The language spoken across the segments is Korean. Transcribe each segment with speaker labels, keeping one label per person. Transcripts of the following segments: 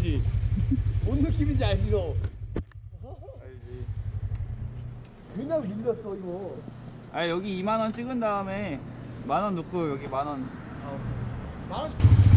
Speaker 1: 알지. 뭔 느낌인지 알지 너.
Speaker 2: 알지.
Speaker 1: 그냥 밀렸어 이거.
Speaker 2: 아 여기 2만 원 찍은 다음에 만 원 넣고 여기 만 원.
Speaker 1: 만 원씩.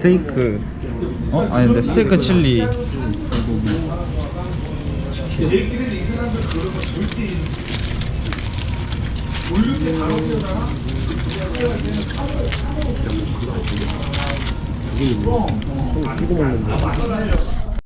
Speaker 2: 스테이크 어? 아닌데 스테이크 칠리
Speaker 1: 이거 먹는다